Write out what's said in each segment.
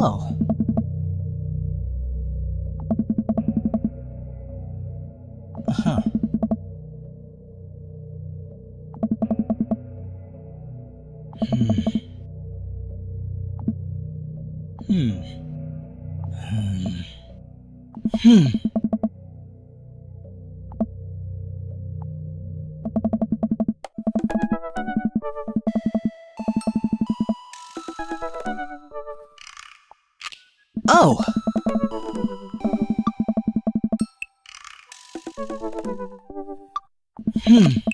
Oh. Huh. Hmm. Hmm. Hmm. Hmm. Oh! Hmm.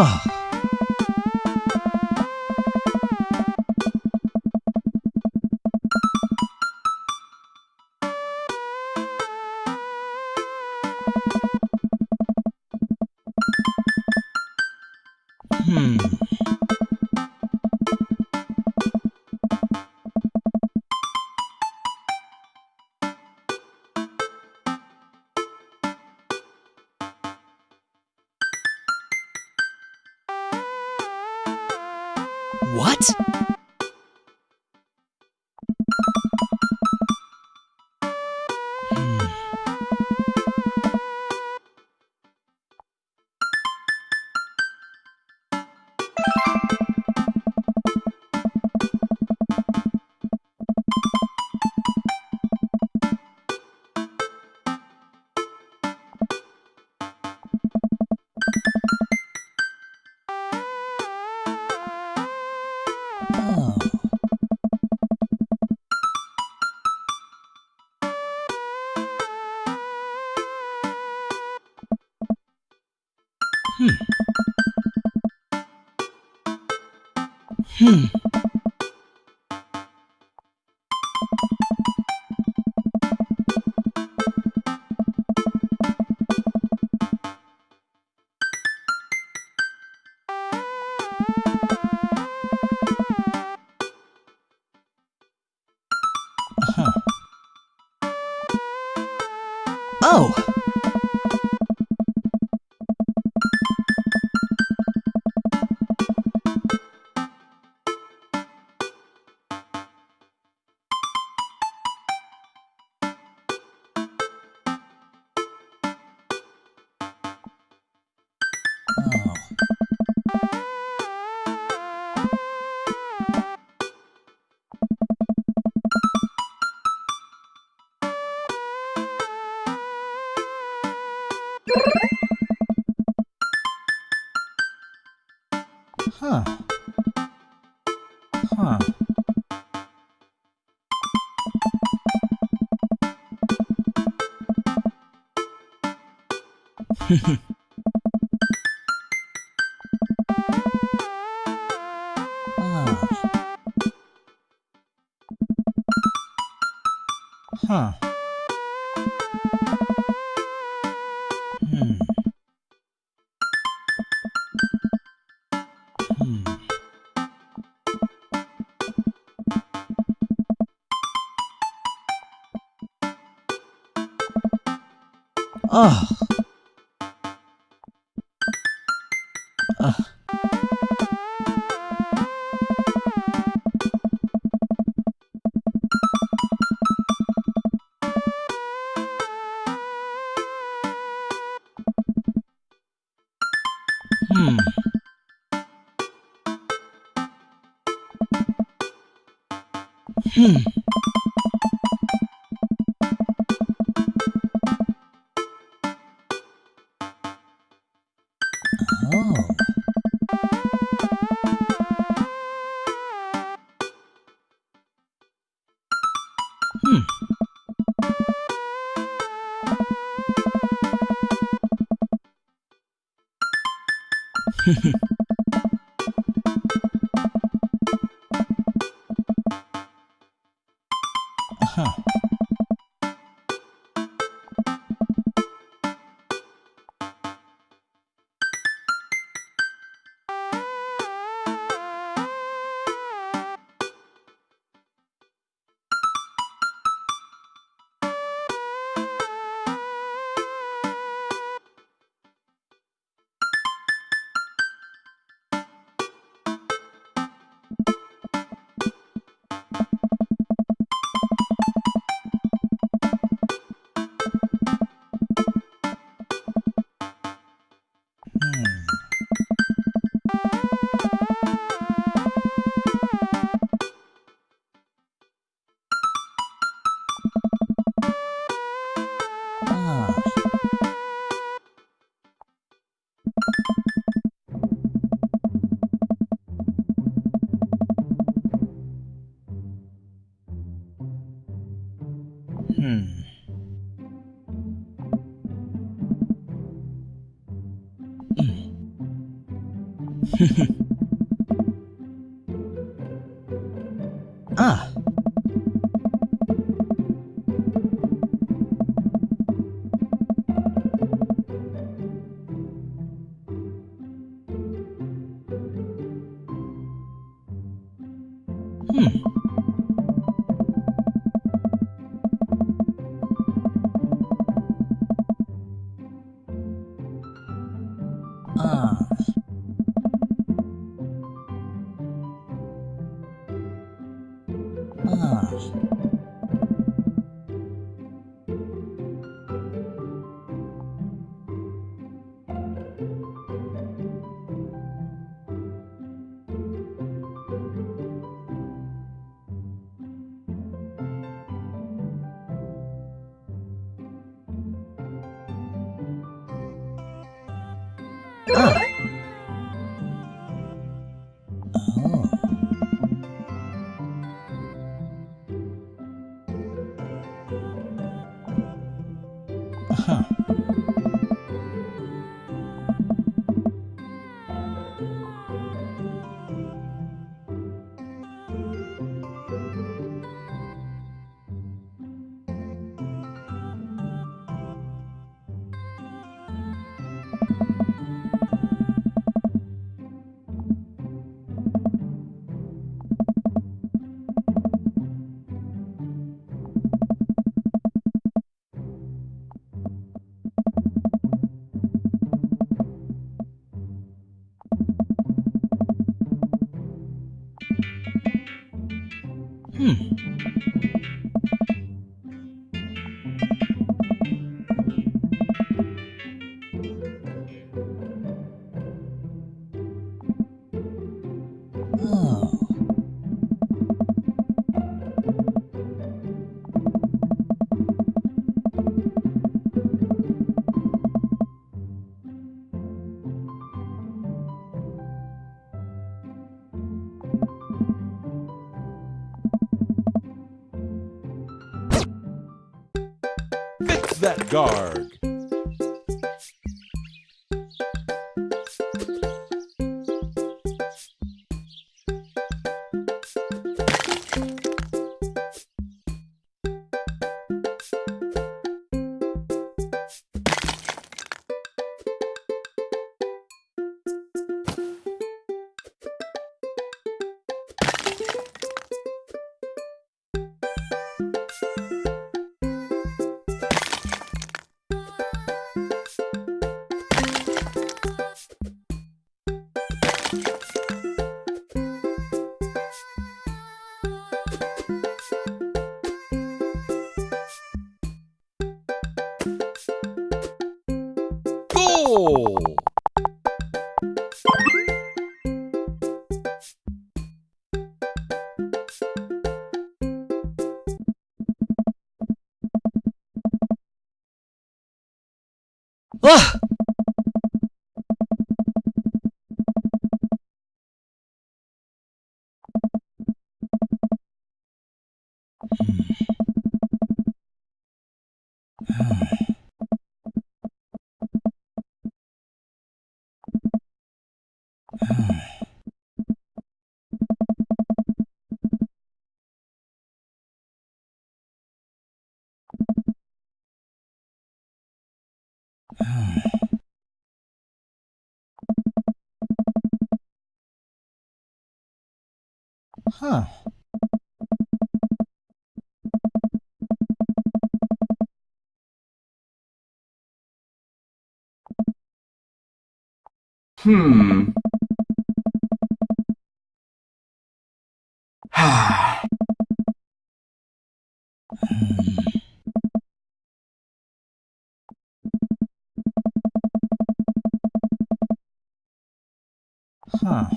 Oh. Hmm. Hmm. Huh. Hmm. Hmm. Oh. Hmm. Oh. Hmm. Huh. Ah. Hmm. Huh. Hmm. Huh.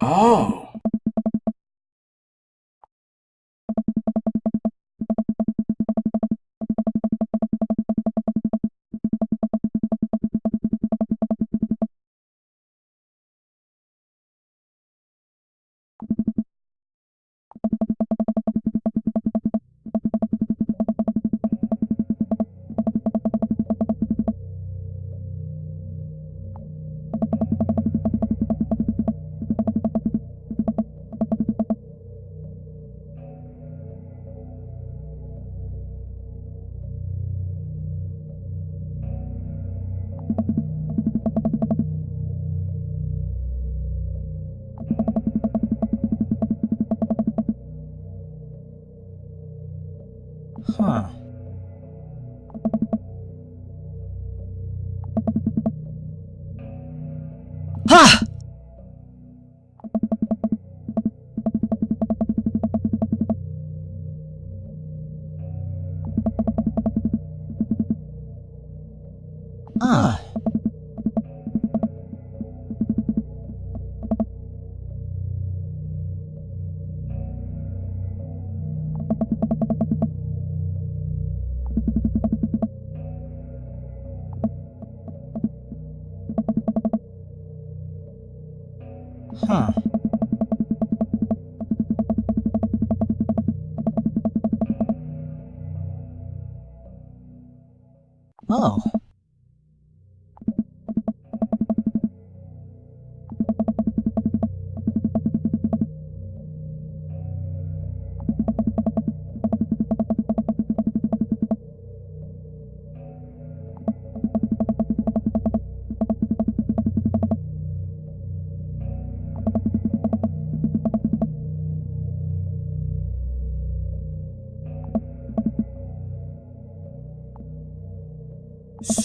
oh.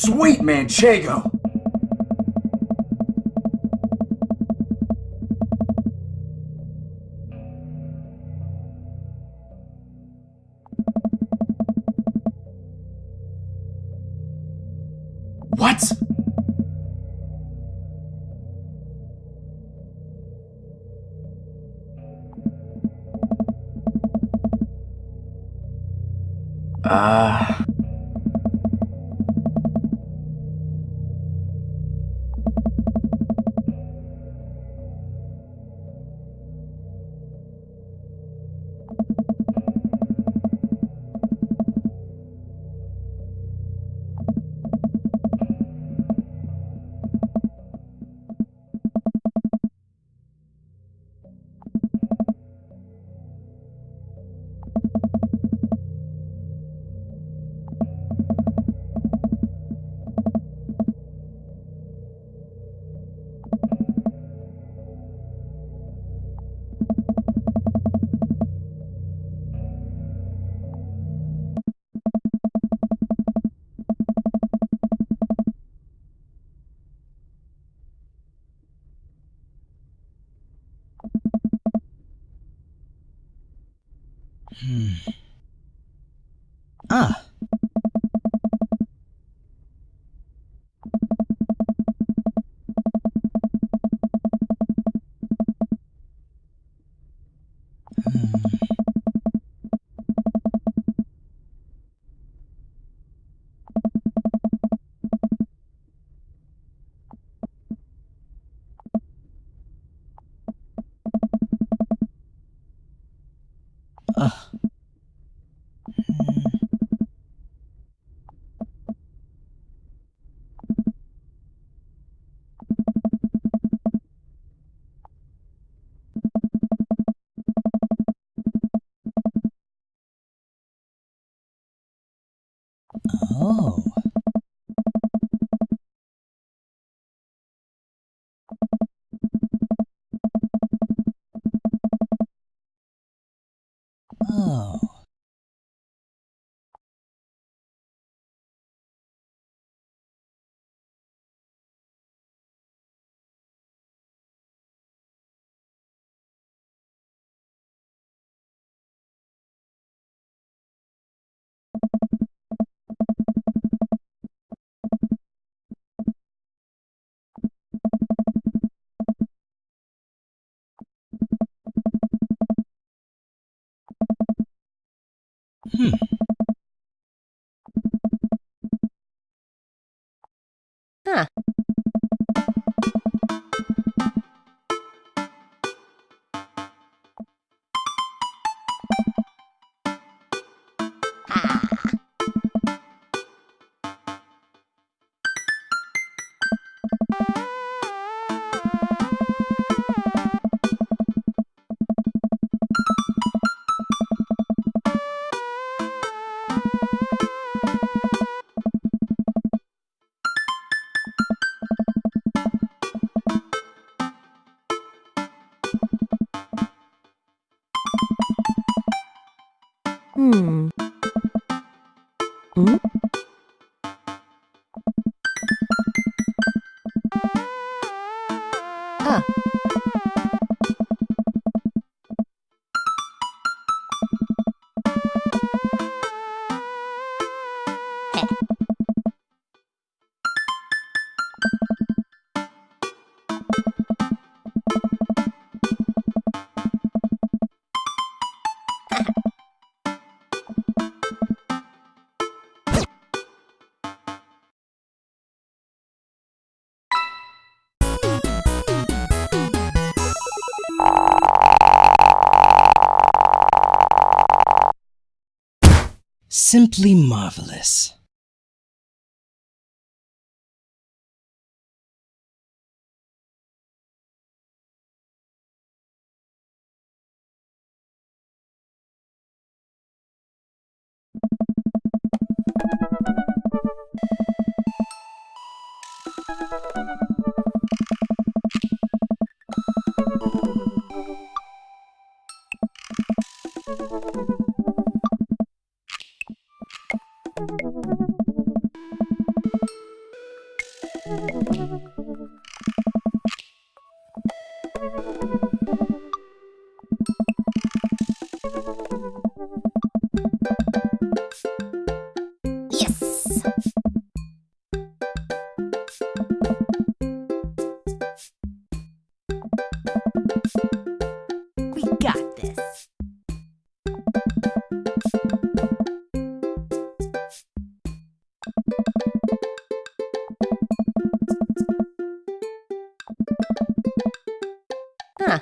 Sweet Manchego! Hmm. Huh. Simply marvelous. Huh.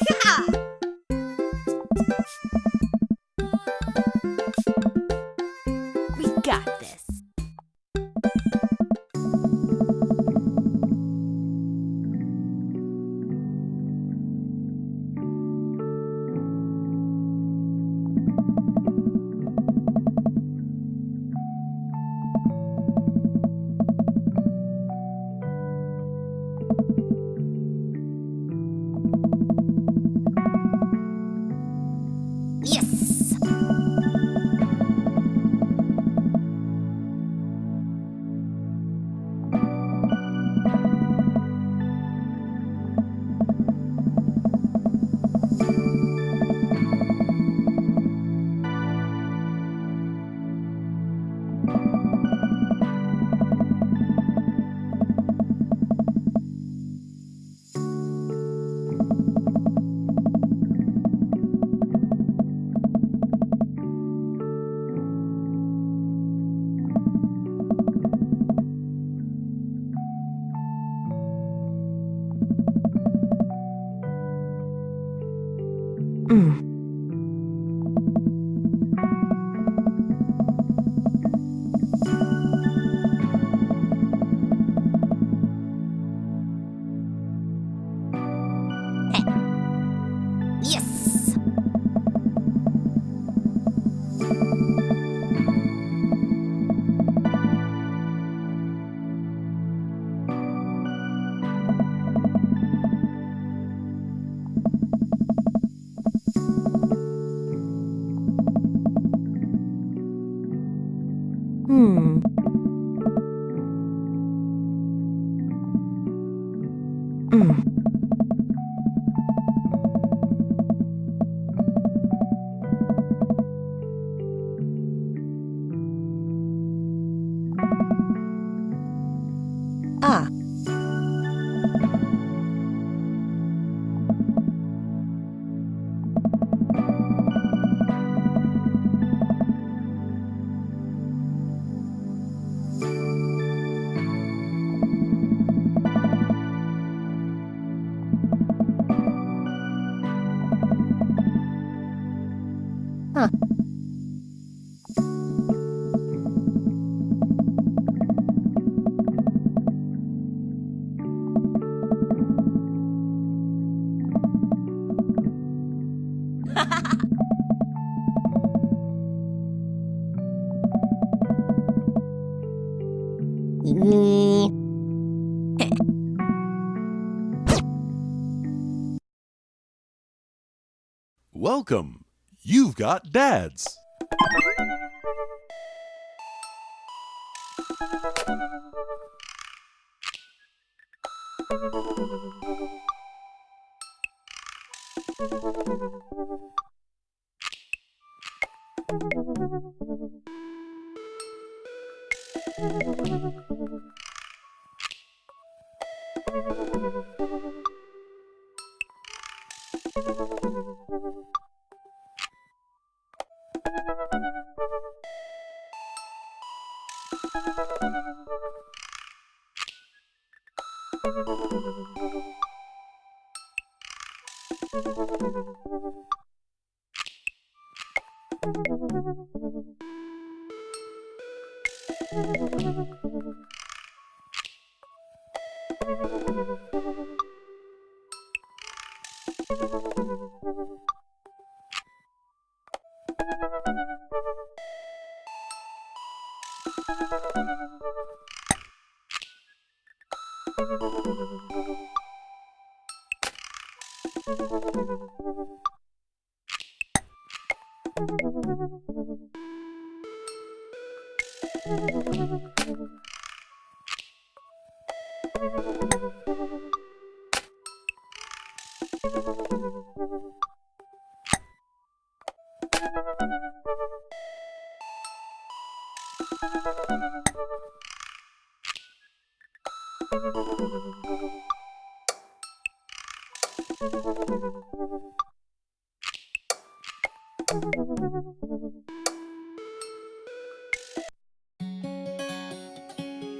We Huh. Welcome. You've got dads.